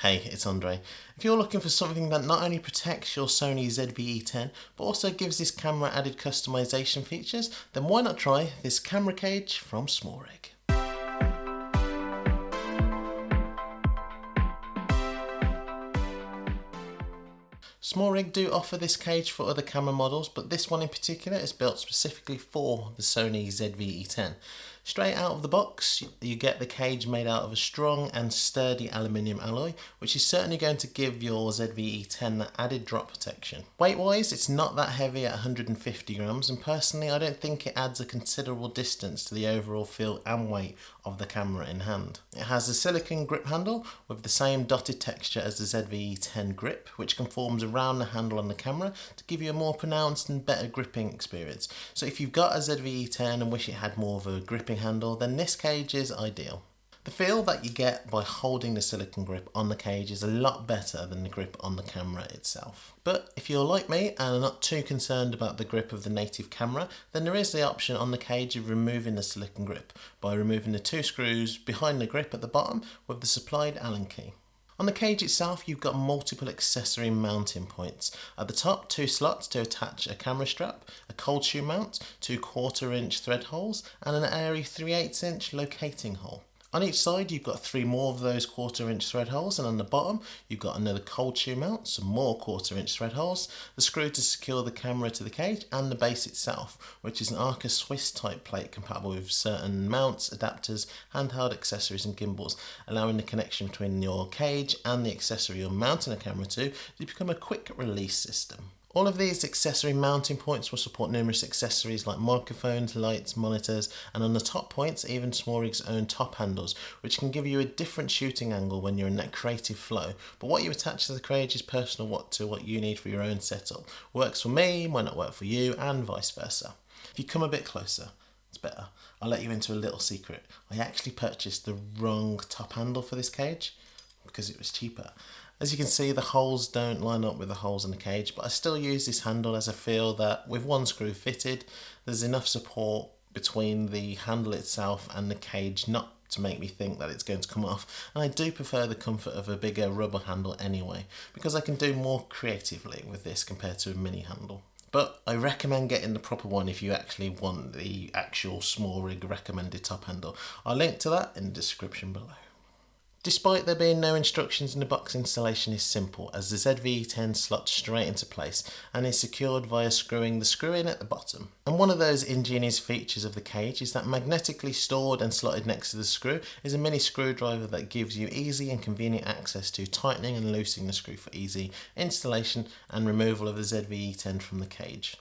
Hey, it's Andre. If you're looking for something that not only protects your Sony ZV-E10 but also gives this camera added customization features, then why not try this camera cage from SmallRig. SmallRig do offer this cage for other camera models, but this one in particular is built specifically for the Sony ZV-E10. Straight out of the box, you get the cage made out of a strong and sturdy aluminium alloy, which is certainly going to give your ZV-E10 that added drop protection. Weight-wise, it's not that heavy at 150 grams, and personally, I don't think it adds a considerable distance to the overall feel and weight of the camera in hand. It has a silicone grip handle with the same dotted texture as the ZV-E10 grip, which conforms around the handle on the camera to give you a more pronounced and better gripping experience. So if you've got a ZV-E10 and wish it had more of a gripping handle, then this cage is ideal. The feel that you get by holding the silicone grip on the cage is a lot better than the grip on the camera itself. But if you're like me and are not too concerned about the grip of the native camera, then there is the option on the cage of removing the silicone grip by removing the two screws behind the grip at the bottom with the supplied Allen key. On the cage itself you've got multiple accessory mounting points. At the top two slots to attach a camera strap, a cold shoe mount, two quarter inch thread holes and an ARRI 3 8 inch locating hole. On each side you've got three more of those quarter inch thread holes and on the bottom you've got another cold shoe mount, some more quarter inch thread holes, the screw to secure the camera to the cage and the base itself which is an Arca Swiss type plate compatible with certain mounts, adapters, handheld accessories and gimbals allowing the connection between your cage and the accessory you're mounting the camera to to become a quick release system. All of these accessory mounting points will support numerous accessories like microphones, lights, monitors, and on the top points, even SmallRig's own top handles, which can give you a different shooting angle when you're in that creative flow. But what you attach to the cage is personal what to what you need for your own setup. Works for me, might not work for you, and vice versa. If you come a bit closer, it's better. I'll let you into a little secret. I actually purchased the wrong top handle for this cage because it was cheaper. As you can see the holes don't line up with the holes in the cage but I still use this handle as I feel that with one screw fitted there's enough support between the handle itself and the cage not to make me think that it's going to come off and I do prefer the comfort of a bigger rubber handle anyway because I can do more creatively with this compared to a mini handle but I recommend getting the proper one if you actually want the actual SmallRig recommended top handle. I'll link to that in the description below. Despite there being no instructions in the box installation is simple as the ZV-E10 slots straight into place and is secured via screwing the screw in at the bottom. And one of those ingenious features of the cage is that magnetically stored and slotted next to the screw is a mini screwdriver that gives you easy and convenient access to tightening and loosening the screw for easy installation and removal of the ZV-E10 from the cage.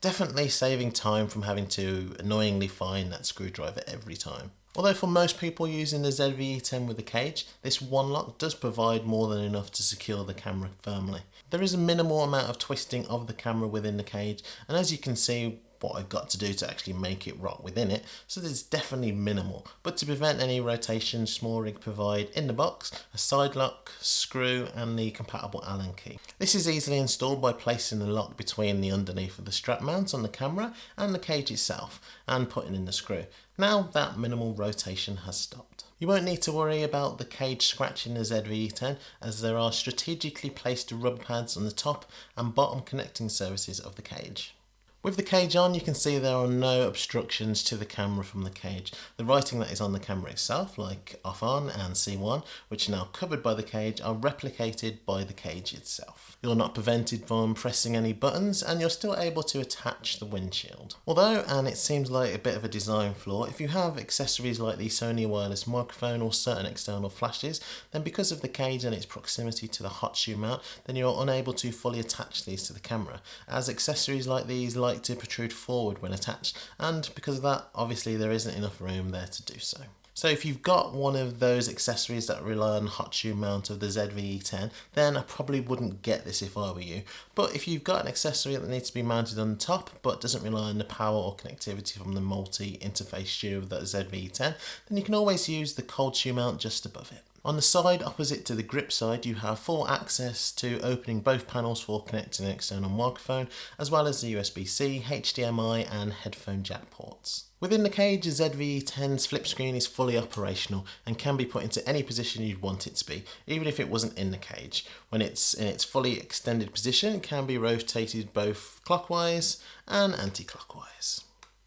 Definitely saving time from having to annoyingly find that screwdriver every time. Although for most people using the ZV-E10 with a cage, this one lock does provide more than enough to secure the camera firmly. There is a minimal amount of twisting of the camera within the cage and as you can see what I've got to do to actually make it rock within it, so there's definitely minimal. But to prevent any rotation, SmallRig provide in the box a side lock, screw and the compatible Allen key. This is easily installed by placing the lock between the underneath of the strap mount on the camera and the cage itself and putting in the screw. Now that minimal rotation has stopped. You won't need to worry about the cage scratching the ZV-E10 as there are strategically placed rubber pads on the top and bottom connecting surfaces of the cage. With the cage on you can see there are no obstructions to the camera from the cage. The writing that is on the camera itself like off on and C1 which are now covered by the cage are replicated by the cage itself. You're not prevented from pressing any buttons and you're still able to attach the windshield. Although, and it seems like a bit of a design flaw, if you have accessories like the Sony wireless microphone or certain external flashes then because of the cage and its proximity to the hot shoe mount then you're unable to fully attach these to the camera as accessories like these like to protrude forward when attached and because of that obviously there isn't enough room there to do so. So if you've got one of those accessories that rely on hot shoe mount of the ZV-E10 then I probably wouldn't get this if I were you. But if you've got an accessory that needs to be mounted on top but doesn't rely on the power or connectivity from the multi-interface shoe of the ZV-E10 then you can always use the cold shoe mount just above it. On the side opposite to the grip side you have full access to opening both panels for connecting an external microphone as well as the USB-C, HDMI and headphone jack ports. Within the cage, the ZV-E10's flip screen is fully operational and can be put into any position you'd want it to be, even if it wasn't in the cage. When it's in its fully extended position, it can be rotated both clockwise and anti-clockwise.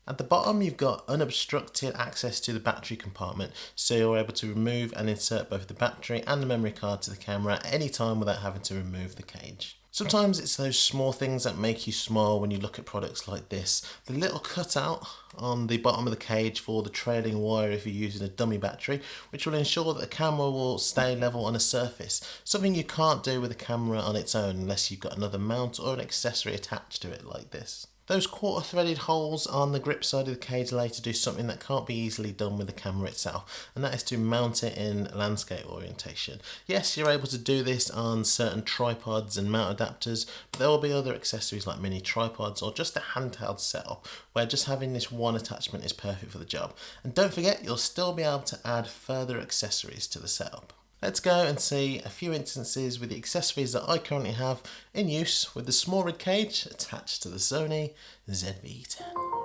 At the bottom you've got unobstructed access to the battery compartment so you're able to remove and insert both the battery and the memory card to the camera at any time without having to remove the cage. Sometimes it's those small things that make you smile when you look at products like this. The little cutout on the bottom of the cage for the trailing wire if you're using a dummy battery, which will ensure that the camera will stay level on a surface, something you can't do with a camera on its own unless you've got another mount or an accessory attached to it like this. Those quarter threaded holes on the grip side of the cage later do something that can't be easily done with the camera itself, and that is to mount it in landscape orientation. Yes, you're able to do this on certain tripods and mount adapters, but there will be other accessories like mini tripods or just a handheld setup where just having this one attachment is perfect for the job. And don't forget, you'll still be able to add further accessories to the setup. Let's go and see a few instances with the accessories that I currently have in use with the SmallRig cage attached to the Sony ZV-E10.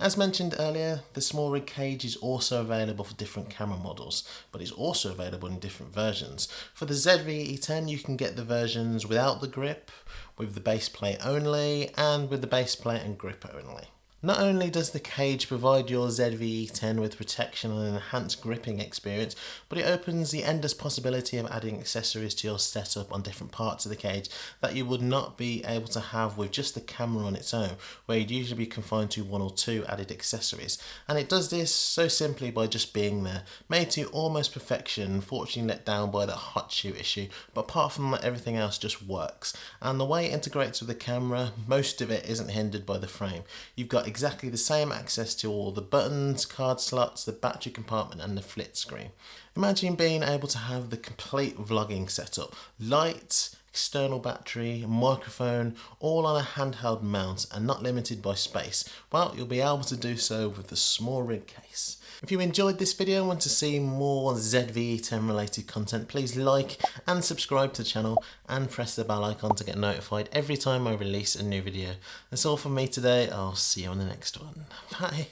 As mentioned earlier, the SmallRig cage is also available for different camera models, but it's also available in different versions. For the ZV-E10 you can get the versions without the grip, with the base plate only, and with the base plate and grip only. Not only does the cage provide your ZVE10 with protection and an enhanced gripping experience, but it opens the endless possibility of adding accessories to your setup on different parts of the cage that you would not be able to have with just the camera on its own, where you'd usually be confined to one or two added accessories. And it does this so simply by just being there, made to almost perfection, unfortunately let down by the hot shoe issue, but apart from that everything else just works. And the way it integrates with the camera, most of it isn't hindered by the frame. You've got exactly the same access to all the buttons, card slots, the battery compartment and the flit screen. Imagine being able to have the complete vlogging setup, lights, external battery, microphone, all on a handheld mount and not limited by space. Well, you'll be able to do so with the SmallRig case. If you enjoyed this video and want to see more ZV-E10 related content, please like and subscribe to the channel and press the bell icon to get notified every time I release a new video. That's all from me today. I'll see you on the next one. Bye.